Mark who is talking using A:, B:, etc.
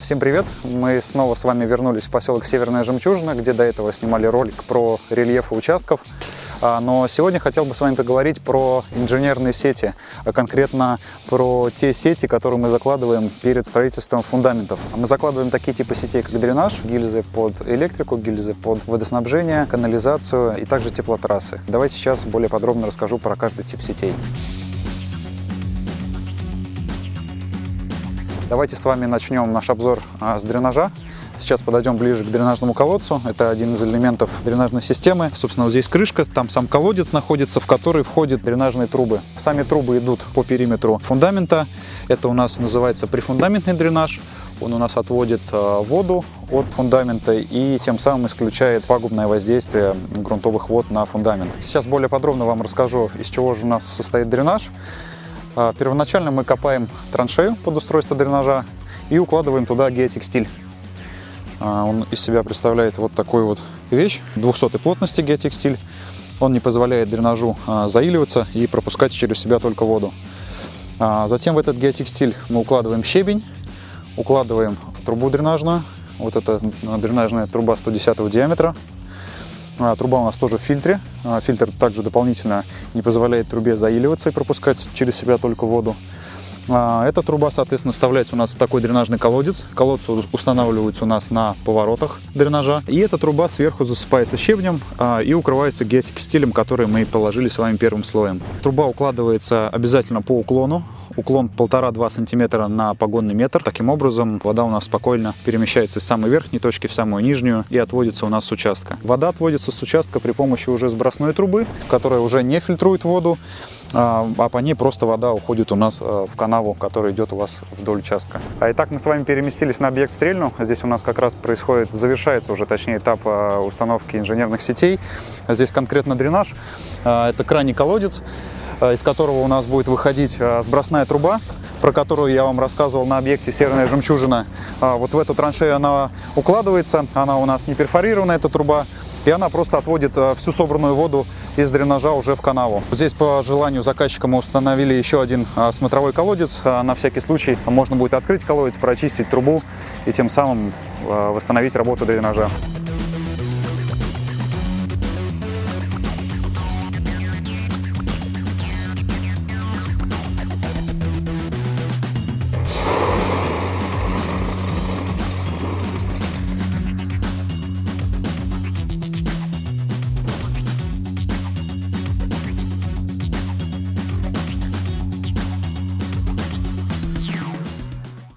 A: Всем привет! Мы снова с вами вернулись в поселок Северная Жемчужина, где до этого снимали ролик про рельефы участков. А, Но сегодня хотел бы с вами поговорить про инженерные сети, а конкретно про те сети, которые мы закладываем перед строительством фундаментов. Мы закладываем такие типы сетей, как дренаж, гильзы под электрику, гильзы под водоснабжение, канализацию и также теплотрассы. Давайте сейчас более подробно расскажу про каждый тип сетей. Давайте с вами начнем наш обзор а, с дренажа. Сейчас подойдем ближе к дренажному колодцу. Это один из элементов дренажной системы. Собственно, вот здесь крышка, там сам колодец находится, в который входят дренажные трубы. Сами трубы идут по периметру фундамента. Это у нас называется прифундаментный дренаж. Он у нас отводит а, воду от фундамента и тем самым исключает пагубное воздействие грунтовых вод на фундамент. Сейчас более подробно вам расскажу, из чего же у нас состоит дренаж. А, первоначально мы копаем траншею под устройство дренажа и укладываем туда геотекстиль. А, он из себя представляет вот такую вот вещь 200 плотности геотекстиль. Он не позволяет дренажу а, заиливаться и пропускать через себя только воду. Затем в этот геотекстиль мы укладываем щебень, укладываем трубу дренажную. Вот это дренажная труба 110 диаметра. А, труба у нас тоже в фильтре. А, фильтр также дополнительно не позволяет трубе заиливаться и пропускать через себя только воду. А, эта труба, соответственно, вставляется у нас в такой дренажный колодец. Колодцы устанавливаются у нас на поворотах дренажа. И эта труба сверху засыпается щебнем и укрывается геотекстилем, который мы положили с вами первым слоем. Труба укладывается обязательно по уклону уклон 1,5-2 сантиметра на погонный метр. Таким образом, вода у нас спокойно перемещается из самой верхней точки в самую нижнюю и отводится у нас с участка. Вода отводится с участка при помощи уже сбросной трубы, которая уже не фильтрует воду, а, а по ней просто вода уходит у нас а, в канаву, которая идет у вас вдоль участка. А итак, мы с вами переместились на объект Стрельну. Здесь у нас как раз происходит, завершается уже, точнее, этап а, установки инженерных сетей. Здесь конкретно дренаж, это крайний колодец. Э, из которого у нас будет выходить э, сбросная труба, про которую я вам рассказывал на объекте Северная Жемчужина. А, вот в эту траншею она укладывается, она у нас не перфорирована, эта труба, и она просто отводит э, всю собранную воду из дренажа уже в канаву. Здесь по желанию заказчика мы установили еще один смотровой колодец. На всякий случай можно будет открыть колодец, прочистить трубу и тем самым восстановить работу дренажа.